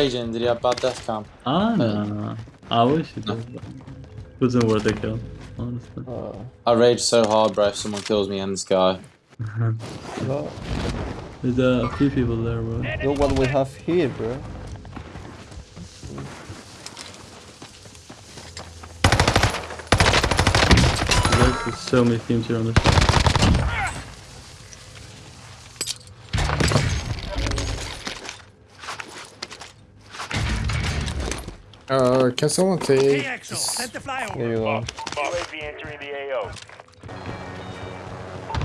raging? Did he have bad death cam? Ah, no. I wish it did. but It wasn't worth the kill, honestly. Uh, I rage so hard, bro, if someone kills me in the guy. no. There's a few people there, bro. Look what we have here, bro. There's so many teams here on this. Uh, can someone take? Axel, send the flyover. Here you go. UAV entering the AO.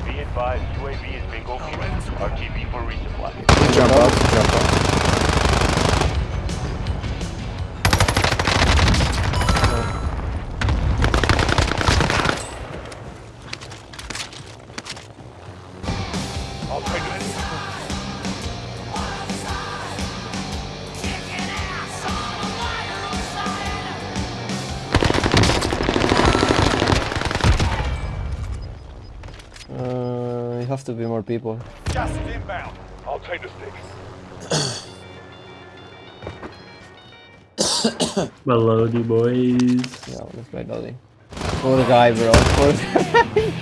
Be advised, UAV has been go. RTB for resupply. Jump up, jump up. Uh, you have to be more people. Gas is inbound. I'll take the sticks. Melody boys. Yeah, let's play Dolly. Poor guy, bro. Poor guy.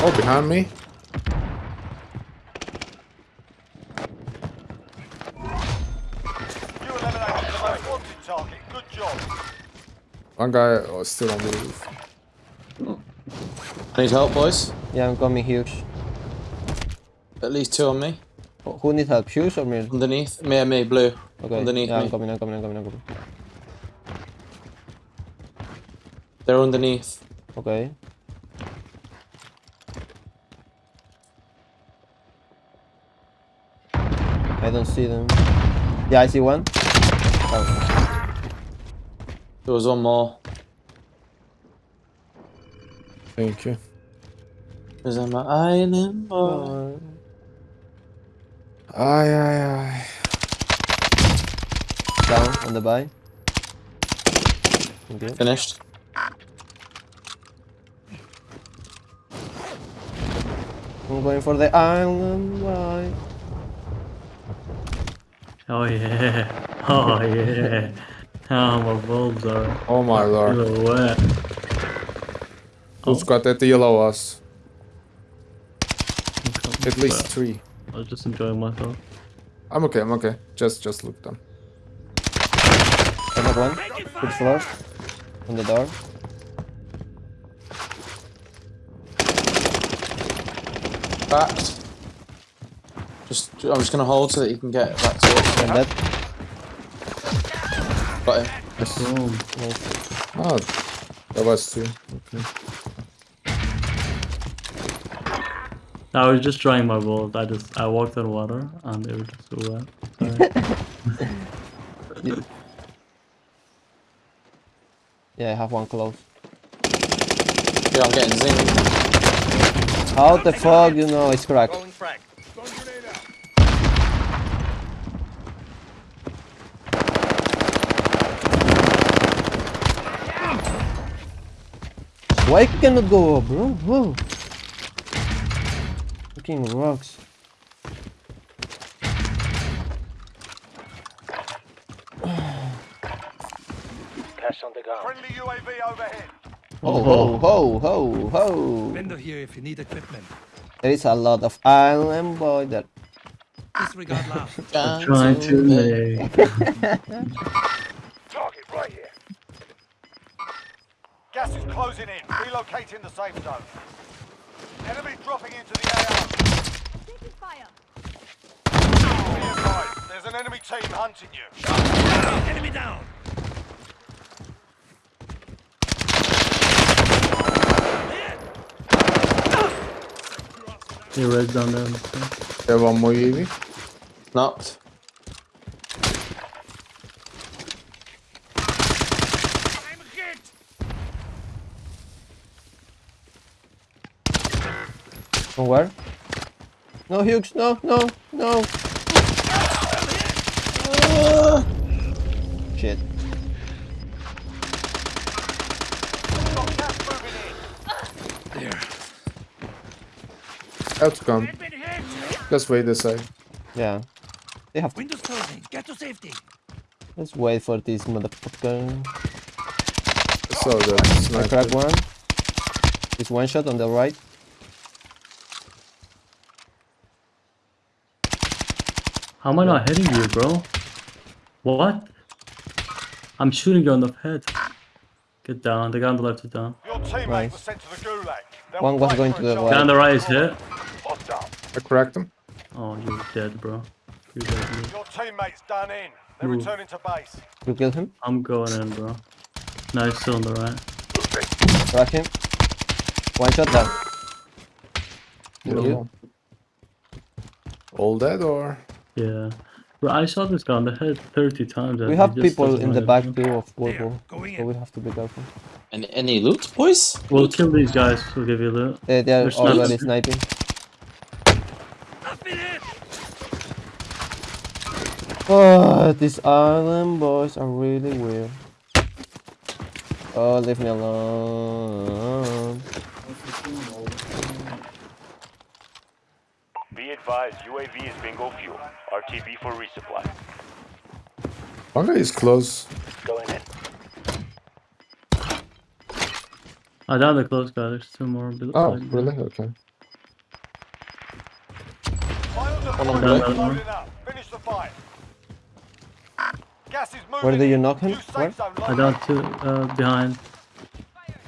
Oh, behind me. Job. One guy oh, was still on the roof. I need help, boys. yeah, I'm coming huge. At least two on me. Who- Who needs help? Shoes or me? Underneath. Me and me, blue. Okay. Underneath yeah, me. I'm coming, I'm coming, I'm coming, I'm coming. They're underneath. Okay. I don't see them. Yeah, I see one. Oh, There was one more. Thank you. Was on my island, boy. Aye, aye, aye. down on the buy. Okay. Finished. I'm going for the island buy. Oh yeah. Oh yeah. Oh, my bulbs are Oh my lord. still wet. Who's got that yellow us? At least Well, three. I was just enjoying myself. I'm okay, I'm okay. Just just look them. I have one. Good floor. On the door. Backed. Just, I'm just gonna hold so that you can get back to it. And that. Got him. Boom. Nice. Oh, that was two. Okay. I was just trying my bulbs. I just I walked on water and they were just so wet. Sorry. Yeah, I have one close. Yeah, I'm getting zinged. How the fuck you know it's cracked? Why cannot go up, bro? Whoa. Fucking rocks. Cash on the ground. Friendly UAV overhead. Ho ho ho ho ho. Vendor here if you need equipment. There is a lot of island boy that Disregard laugh. Trying to make. Gas is closing in. Relocating the safe zone. Enemy dropping into the AR. Taking fire. Be there's an enemy team hunting you. Enemy down. They red down there. Have one more UAV. Knocked. Somewhere. No, Hughes, no, no, no. Ah. Shit. There. Outcome. Let's wait this side. Yeah. They have windows closing. Get to safety. Let's wait for this motherfucker. So the sniper. I crack one. It's one shot on the right. How am I not hitting you, bro? What? I'm shooting you on the head. Get down. The guy on the left is down. Your teammate Nice. was sent to the gulag. They'll One was going for to a the job. Guy on the right is hit. I cracked him. Oh, you're dead, bro. You're dead. dude. Your teammate's done in. They're Ooh. returning to base. You kill him. I'm going in, bro. No, he's still on the right. Crack him. One shot down. Thank you. All dead or? Yeah. Bro, I shot this guy on the head 30 times. and We have people in the back bro. too of There, Volvo. going So we have to be careful. Any, any loot, boys? We'll Loot? kill these guys. We'll give you loot. Eh, they are There's already sniping. I've been hit. Oh, these island boys are really weird. Oh, leave me alone. Advised, UAV is bingo fuel. RTB for resupply. One guy close. Going in. I down the close guy. There's two more. below- Oh, like- really? Okay. Final on the is right. loading up. Finish the fight. Gas is moving. Where do you in. knock him? Where? I located. down two uh, behind.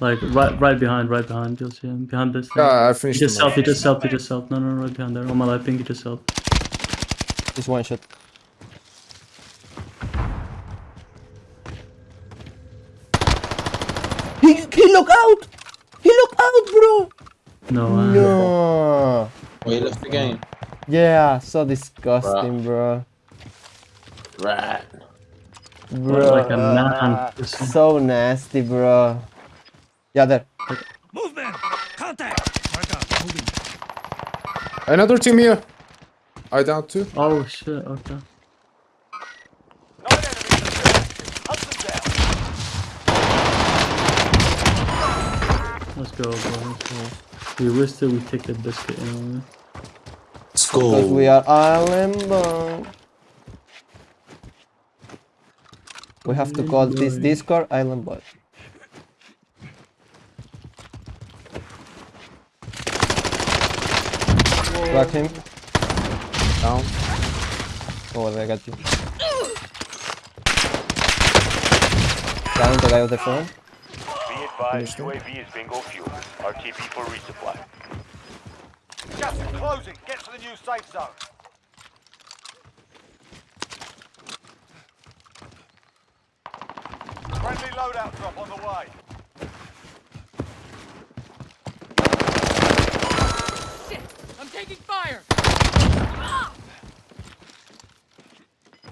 Like right, right behind, right behind. You'll see him behind this. thing. Yeah, I He finished just him. self. He just self. He just self. No, no, no, right behind there. On my left, pink. He just self. Just one shot. He, he look out! He look out, bro! No. Uh, No. Oh, you left the game. Yeah, so disgusting, bro. Right. Bro, like a man. so nasty, bro. Yeah, there. Movement. Contact. Mark out. Moving. Another team here. I down two. Oh shit. Okay. Nine enemies detected. Hunt them down. Let's go, bro. Let's go. We risked it. We take the biscuit anyway. Let's go. Because we are island bound. We have to call this Island. Discord Island Boy. Crack him. Down. Oh, I got you. Down the guy of the phone. Be advised, UAV is bingo fuel. RTB for resupply. Gas is closing. Get to the new safe zone. Friendly loadout drop on the way. Shit! I'm taking fire!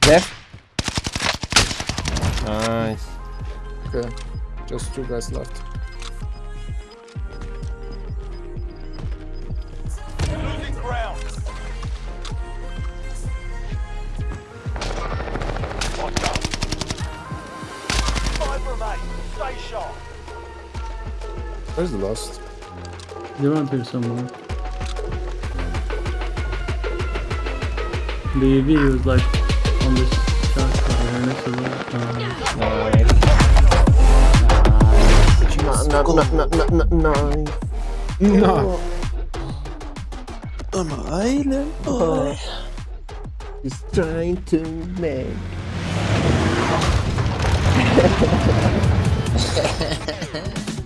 Left. Nice. Okay. Just two guys left. Losing ground. Five remain. Stay sharp. Where's the last? They're around here somewhere. The EV was like on this shot over here next to the. Uh, Nice. No. I'm an island boy. He's trying to make.